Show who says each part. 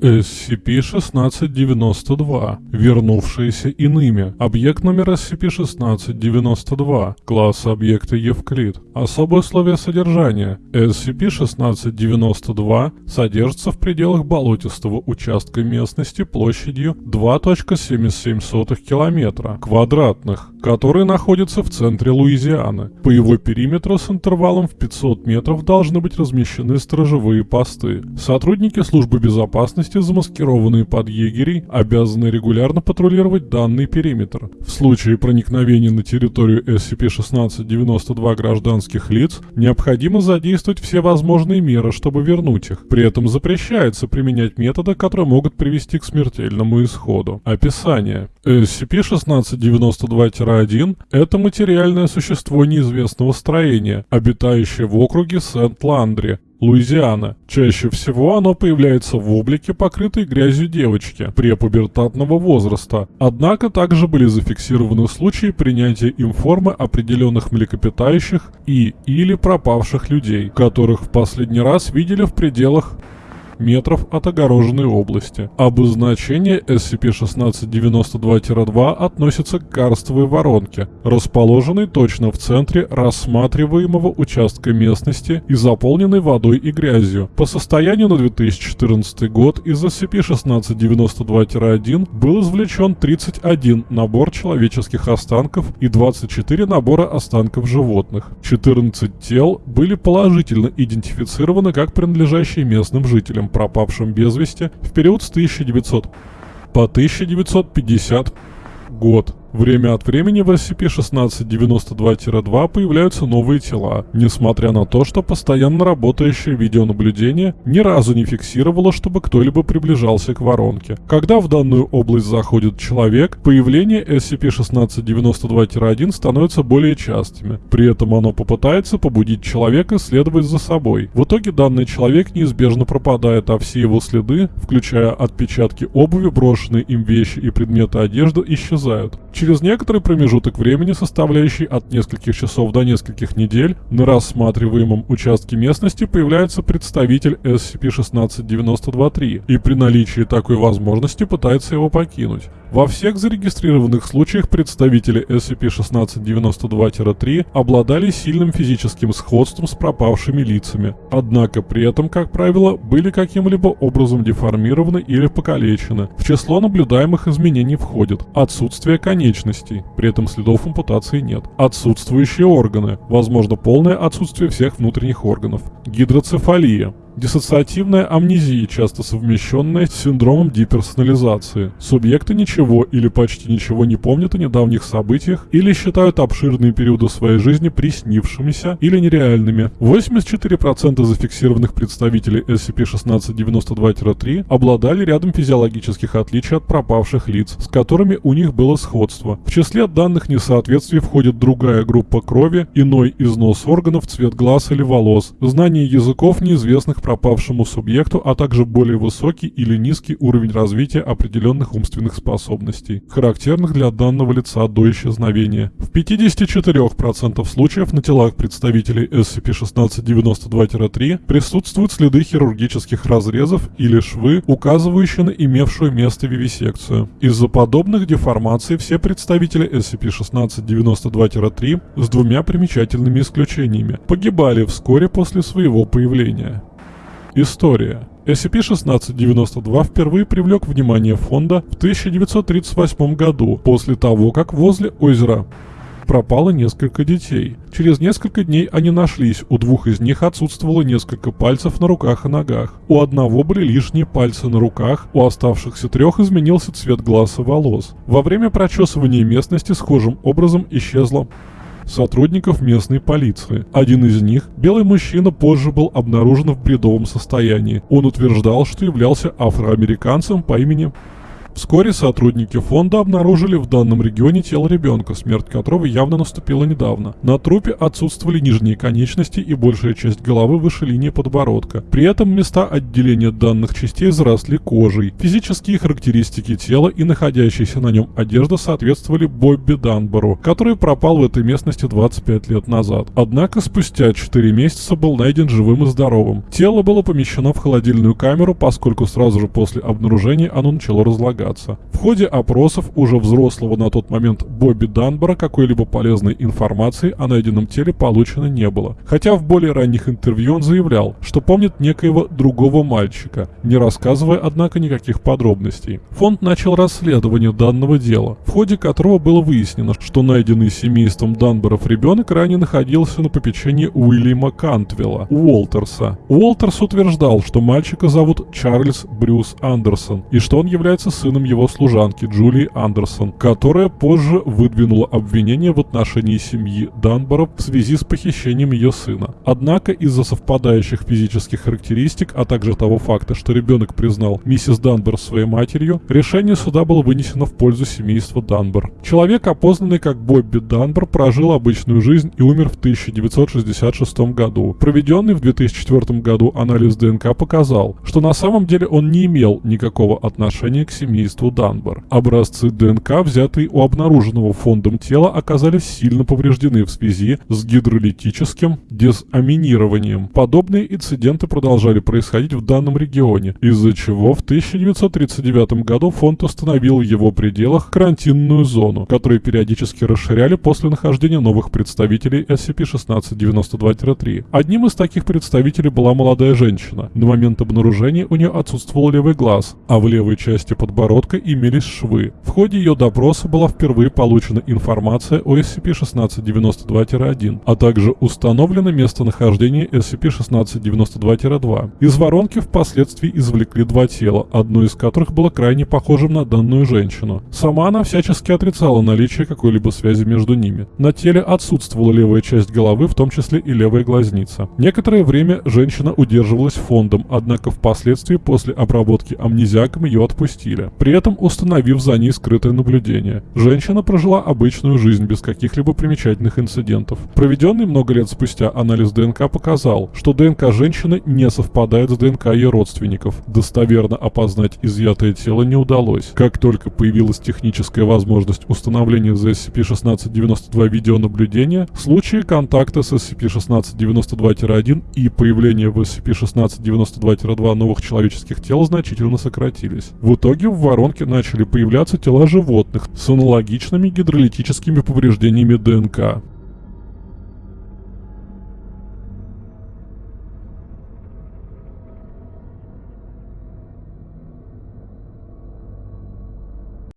Speaker 1: SCP-1692, вернувшиеся иными. Объект номер SCP-1692, класс объекта Евклид. Особые условия содержания. SCP-1692 содержится в пределах болотистого участка местности площадью 2.77 км квадратных, который находится в центре Луизианы. По его периметру с интервалом в 500 метров должны быть размещены сторожевые посты. Сотрудники службы безопасности безопасности, замаскированные под егерей, обязаны регулярно патрулировать данный периметр. В случае проникновения на территорию SCP-1692 гражданских лиц, необходимо задействовать все возможные меры, чтобы вернуть их. При этом запрещается применять методы, которые могут привести к смертельному исходу. Описание. SCP-1692-1 – это материальное существо неизвестного строения, обитающее в округе Сент-Ландри, Луизиана. Чаще всего оно появляется в облике покрытой грязью девочки препубертатного возраста. Однако также были зафиксированы случаи принятия им формы определенных млекопитающих и или пропавших людей, которых в последний раз видели в пределах метров от огороженной области. Обозначение SCP-1692-2 относится к карстовой воронке, расположенной точно в центре рассматриваемого участка местности и заполненной водой и грязью. По состоянию на 2014 год из SCP-1692-1 был извлечен 31 набор человеческих останков и 24 набора останков животных. 14 тел были положительно идентифицированы как принадлежащие местным жителям пропавшим без вести в период с 1900 по 1950 год. Время от времени в SCP-1692-2 появляются новые тела, несмотря на то, что постоянно работающее видеонаблюдение ни разу не фиксировало, чтобы кто-либо приближался к воронке. Когда в данную область заходит человек, появление SCP-1692-1 становится более частыми. При этом оно попытается побудить человека следовать за собой. В итоге данный человек неизбежно пропадает, а все его следы, включая отпечатки обуви, брошенные им вещи и предметы одежды, исчезают. Через некоторый промежуток времени, составляющий от нескольких часов до нескольких недель, на рассматриваемом участке местности появляется представитель SCP-1692-3 и при наличии такой возможности пытается его покинуть. Во всех зарегистрированных случаях представители SCP-1692-3 обладали сильным физическим сходством с пропавшими лицами, однако при этом, как правило, были каким-либо образом деформированы или покалечены. В число наблюдаемых изменений входит отсутствие конечностей, при этом следов ампутации нет, отсутствующие органы, возможно полное отсутствие всех внутренних органов, гидроцефалия, Диссоциативная амнезия, часто совмещенная с синдромом деперсонализации. Субъекты ничего или почти ничего не помнят о недавних событиях или считают обширные периоды своей жизни приснившимися или нереальными. 84% зафиксированных представителей SCP-1692-3 обладали рядом физиологических отличий от пропавших лиц, с которыми у них было сходство. В числе данных несоответствий входит другая группа крови, иной износ органов, цвет глаз или волос, знание языков неизвестных пропавшему субъекту, а также более высокий или низкий уровень развития определенных умственных способностей, характерных для данного лица до исчезновения. В 54% случаев на телах представителей SCP-1692-3 присутствуют следы хирургических разрезов или швы, указывающие на имевшую место вивисекцию. Из-за подобных деформаций все представители SCP-1692-3 с двумя примечательными исключениями погибали вскоре после своего появления. История. SCP-1692 впервые привлек внимание фонда в 1938 году, после того, как возле озера пропало несколько детей. Через несколько дней они нашлись, у двух из них отсутствовало несколько пальцев на руках и ногах. У одного были лишние пальцы на руках, у оставшихся трех изменился цвет глаз и волос. Во время прочесывания местности схожим образом исчезла сотрудников местной полиции. Один из них, белый мужчина, позже был обнаружен в бредовом состоянии. Он утверждал, что являлся афроамериканцем по имени Вскоре сотрудники фонда обнаружили в данном регионе тело ребенка, смерть которого явно наступила недавно. На трупе отсутствовали нижние конечности и большая часть головы выше линии подбородка. При этом места отделения данных частей заросли кожей. Физические характеристики тела и находящаяся на нем одежда соответствовали Бобби Данбору, который пропал в этой местности 25 лет назад. Однако спустя 4 месяца был найден живым и здоровым. Тело было помещено в холодильную камеру, поскольку сразу же после обнаружения оно начало разлагаться. В ходе опросов уже взрослого на тот момент Бобби Данбора какой-либо полезной информации о найденном теле получено не было. Хотя в более ранних интервью он заявлял, что помнит некоего другого мальчика, не рассказывая, однако, никаких подробностей. Фонд начал расследование данного дела, в ходе которого было выяснено, что найденный семейством Данборов ребенок ранее находился на попечении Уильяма Кантвилла, Уолтерса. Уолтерс утверждал, что мальчика зовут Чарльз Брюс Андерсон, и что он является сыном его служанки Джулии Андерсон, которая позже выдвинула обвинение в отношении семьи Данборов в связи с похищением ее сына. Однако из-за совпадающих физических характеристик, а также того факта, что ребенок признал миссис Данбор своей матерью, решение суда было вынесено в пользу семейства Данбор. Человек, опознанный как Бобби Данбор, прожил обычную жизнь и умер в 1966 году. Проведенный в 2004 году анализ ДНК показал, что на самом деле он не имел никакого отношения к семейству Данбор. Образцы ДНК, взятые у обнаруженного фондом тела, оказались сильно повреждены в связи с гидролитическим дезаминированием. Подобные инциденты продолжали происходить в данном регионе, из-за чего в 1939 году фонд установил в его пределах карантинную зону, которую периодически расширяли после нахождения новых представителей SCP-1692-3. Одним из таких представителей была молодая женщина. На момент обнаружения у нее отсутствовал левый глаз, а в левой части подбородка имелись швы. В ходе ее допроса была впервые получена информация о SCP-1692-1, а также установлено местонахождение SCP-1692-2. Из воронки впоследствии извлекли два тела, одно из которых было крайне похожим на данную женщину. Сама она всячески отрицала наличие какой-либо связи между ними. На теле отсутствовала левая часть головы, в том числе и левая глазница. Некоторое время женщина удерживалась фондом, однако впоследствии после обработки амнезиаком ее отпустили, при этом установив за ней скрытое наблюдение. Женщина прожила обычную жизнь без каких-либо примечательных инцидентов. Проведенный много лет спустя анализ ДНК показал, что ДНК женщины не совпадает с ДНК ее родственников. Достоверно опознать изъятое тело не удалось. Как только появилась техническая возможность установления за SCP-1692 видеонаблюдения, случаи контакта с SCP-1692-1 и появления в SCP-1692-2 новых человеческих тел значительно сократились. В итоге в воронке начали появляться тела животных с аналогичными гидролитическими повреждениями ДНК.